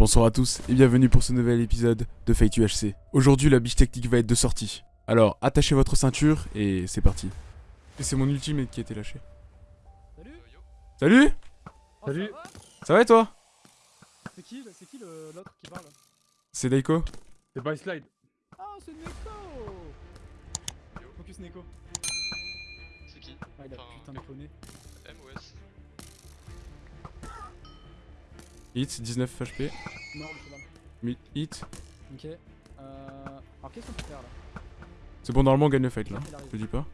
Bonsoir à tous et bienvenue pour ce nouvel épisode de Fate UHC. Aujourd'hui la biche technique va être de sortie. Alors attachez votre ceinture et c'est parti. Et c'est mon ultimate qui a été lâché. Salut Salut Oh, Salut. ça va Ça va et toi C'est qui, qui le- l'autre qui parle C'est Daiko C'est by slide. Ah, c'est Neko Focus Neko. C'est qui Ah, il a Enfin, putain de cloné. Hit 19 HP. Hit. Ok. Euh... Alors qu'est-ce qu'on peut faire là? C'est bon normalement on gagne le fight là. Je te dis pas.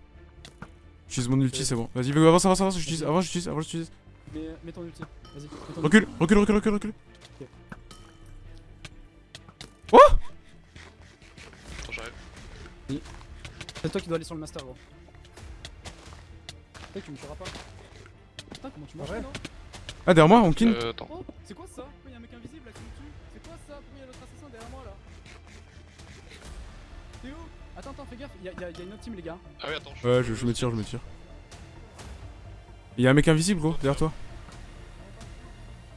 J'utilise mon ulti c'est bon. Vas-y avance avance avance j'utilise avant j'utilise avant j'utilise. Mets, mets ton ulti. Vas-y. Recule recule recule recule recule. Attends, j'arrive. C'est toi qui dois aller sur le master gros. Putain tu me tueras pas. Putain comment tu marches ouais? non? Ah derrière moi on kin. Euh, attends. Oh c'est quoi ça Pourquoi y'a un mec invisible là qui me tue C'est quoi ça Pourquoi y'a l'autre assassin derrière moi là T'es où Attends attends fais gaffe, y'a y a, y a une autre team les gars. Ah oui, attends. Ouais je, je me tire je me tire. Y'a un mec invisible gros derrière toi.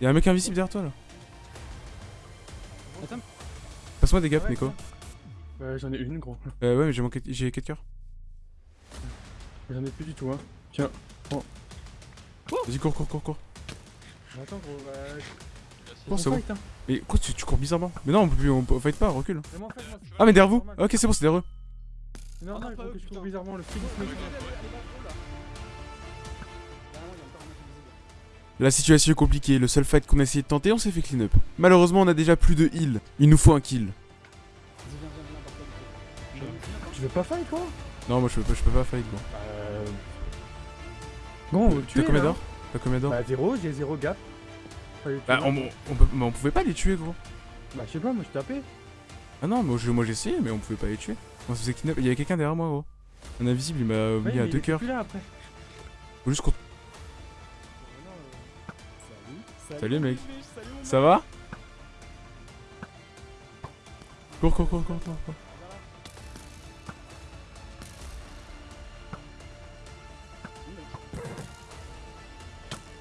Y'a un mec invisible derrière toi là. Attends. Passe-moi des gaps Ouais, Nico. Ouais, j'en ai une, gros. Euh ouais mais j'ai manqué j'ai 4 cœurs. J'en ai plus du tout, hein. Vas-y cours cours cours cours. Attends, gros, bah. Bon, c'est on bon. fight, hein. Mais quoi tu, tu cours bizarrement Mais non on peut plus on, peut- on fight pas recule. Mais moi, en fait, moi, c'est- Ah mais derrière vous normal. Ok c'est bon c'est derrière eux. C'est normal, Ah, pas gros, eux, que je trouve bizarrement le invisible. La situation est compliquée, le seul fight qu'on a essayé de tenter on s'est fait clean up. Malheureusement on a déjà plus de heal. Il nous faut un kill. Vas-y viens viens viens barre-toi, Nico. Je- Tu veux pas fight, quoi Non moi je peux pas, je peux pas fight gros. Euh. Bon, on veut le T'as combien d'or? T'as combien d'or? Bah, zéro, j'ai zéro gap. Bah on, on, peut- mais on pouvait pas les tuer gros. Bah, je sais pas, moi, je tapais. Ah non moi je- moi j'ai essayé mais on pouvait pas les tuer. On se faisait. Il y avait quelqu'un derrière moi gros. Un invisible il m'a Ouais, mis mais à il deux était cœurs. plus là après. Faut juste qu'on... Salut. Salut, mec. Ça va? Cours cours cours cours cours.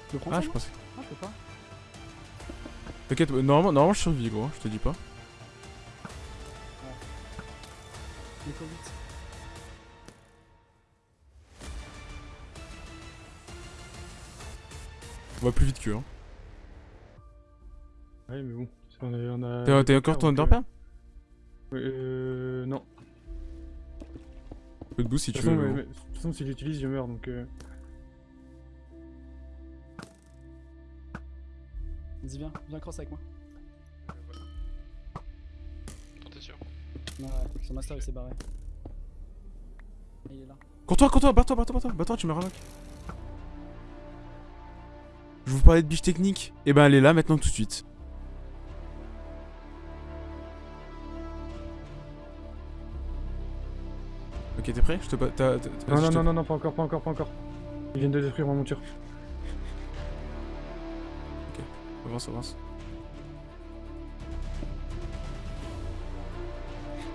Tu Ah ça, je pensais. Ah, je peux pas. T'inquiète normalement, normalement je survis gros, je te dis pas. On va plus vite que hein. Ouais, mais bon. On a. on a- T'as t'as encore ton donc, euh, underperm Euh. Non. Peu de boost si De tu toute veux. façon, gros. mais- de toute façon, si j'utilise, je meurs donc. euh, Vas-y viens, viens cross avec moi. T'es sûr? Ouais, ouais, son master il s'est barré. Il est là. Cours-toi, cours-toi, barre-toi, barre-toi, barre-toi, barre-toi, tu me relock. Je vous parlais de biche technique. Et ben elle est là maintenant tout de suite. Ok, t'es prêt? Je te Non, non, non, non, non, pas encore, pas encore, pas encore. Ils viennent de détruire ma monture. Avance, avance.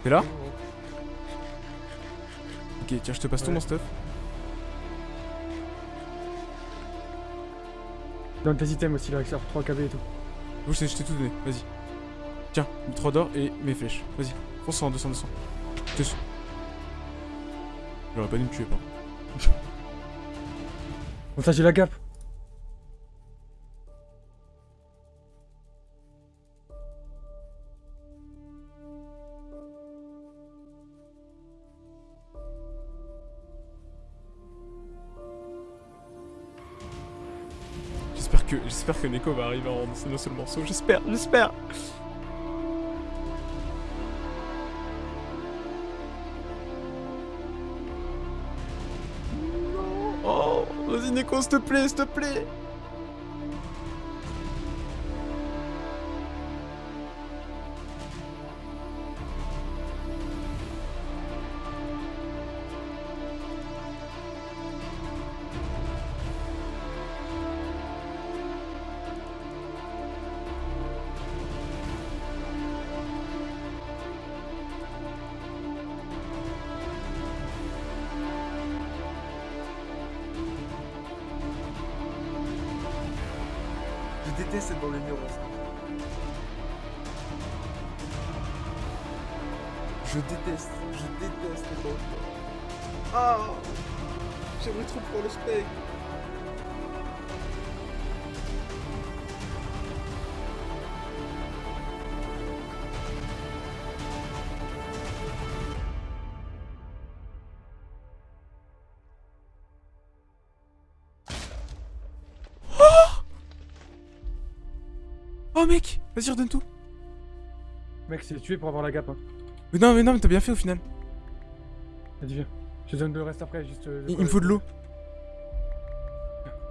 T'es là? Ok, tiens, je te passe tout mon stuff. Donne tes items aussi, là, avec 3 KB et tout. Je t'ai je t'ai tout donné, vas-y. Tiens, 3 d'or et mes flèches. Vas-y, fonce en 200, 200. Je te suis. J'aurais pas dû me tuer, pardon. Bon, ça, j'ai la gap. J'espère que, Neko va arriver rendre ce seul morceau. J'espère, j'espère. Oh, vas-y Neko, s'il te plaît, s'il te plaît. Je déteste être dans les murs. Je déteste, je déteste dans les murs. Ah J'aimerais trop prendre le spectre Oh mec, vas-y redonne tout. Mec, c'est tué pour avoir la gap. Hein. Mais non mais non mais t'as bien fait au final. Vas-y, viens. Je te donne le reste après, juste. euh, Il, me faut de l'eau.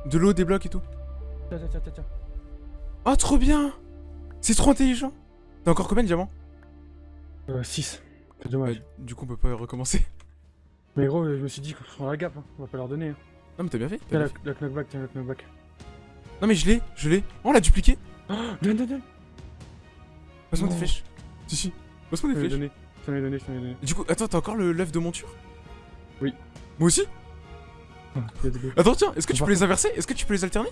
De l'eau, des blocs et tout. Tiens, tiens, tiens, tiens, tiens. Oh trop bien C'est trop intelligent T'as encore combien de diamants? Euh, 6. C'est dommage. Euh, Du coup on peut pas recommencer. Mais gros, je me suis dit qu'on prend la gap, hein. on va pas leur donner. Hein. Non mais t'as bien fait. Tiens, bien la, fait. la knockback, tiens, la knockback. Non mais je l'ai, je l'ai. Oh on l'a dupliqué donne, donne, donne Passe-moi des flèches. Si si. Passe-moi des flèches. donné, je t'en ai donné, je t'en ai donné. Du coup, attends, t'as encore le l'œuf de monture? Oui. Moi aussi? Attends, tiens, est-ce que tu peux les inverser? Est-ce que tu peux les alterner?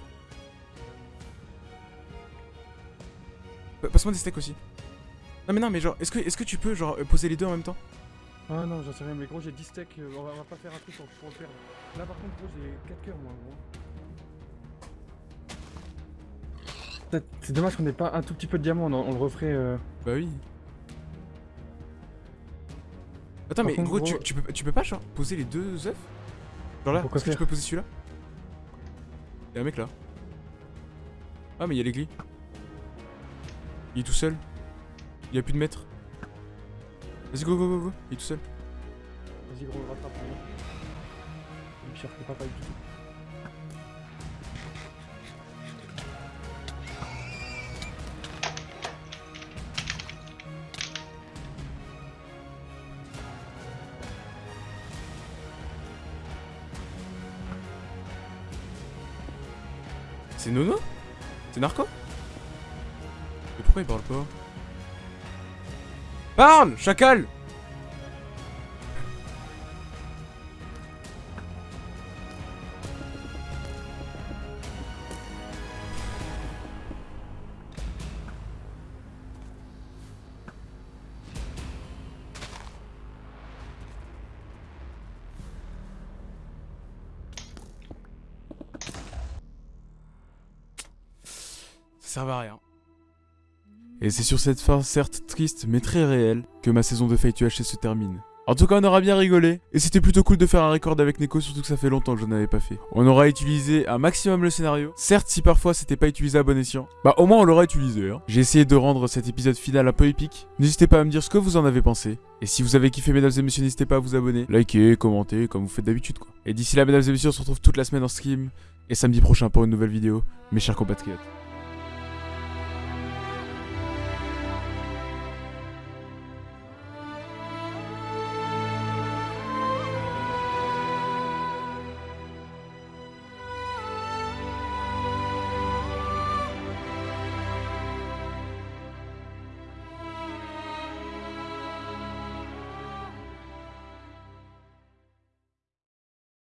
Pa- Passe-moi des steaks aussi. Non mais non mais genre, est-ce que, est que tu peux genre euh, poser les deux en même temps? Ah non, j'en sais rien, mais gros, j'ai 10 steaks, euh, on, va, on va pas faire un truc pour, pour le perdre. Là, par contre, gros, j'ai 4 cœurs, moi, gros. C'est dommage qu'on ait pas un tout petit peu de diamant, on, le referait. Euh... Bah oui. Attends Par mais contre, gros, tu, gros- tu peux, tu peux pas genre poser les deux œufs? Genre là, Pourquoi est-ce que tu faire? peux poser celui-là? Y'a un mec là. Ah mais y'a l'église. Il est tout seul. Il a plus de maître. Vas-y go go go go, il est tout seul. Vas-y, gros, rattrape. hein. Le pire, c'est pas pareil du tout. C'est Nono C'est Narco Mais pourquoi il parle pas? Parle Chacal Ça servait à rien. Et c'est sur cette fin certes triste mais très réelle que ma saison de Fate UHC se termine. En tout cas, on aura bien rigolé. Et c'était plutôt cool de faire un record avec Neko, surtout que ça fait longtemps que je n'en avais pas fait. On aura utilisé un maximum le scénario. Certes, si parfois c'était pas utilisé à bon escient, bah au moins on l'aura utilisé. Hein. J'ai essayé de rendre cet épisode final un peu épique. N'hésitez pas à me dire ce que vous en avez pensé. Et si vous avez kiffé, mesdames et messieurs, n'hésitez pas à vous abonner, liker, commenter, comme vous faites d'habitude quoi. Et d'ici là, mesdames et messieurs, on se retrouve toute la semaine en stream. Et samedi prochain pour une nouvelle vidéo, mes chers compatriotes.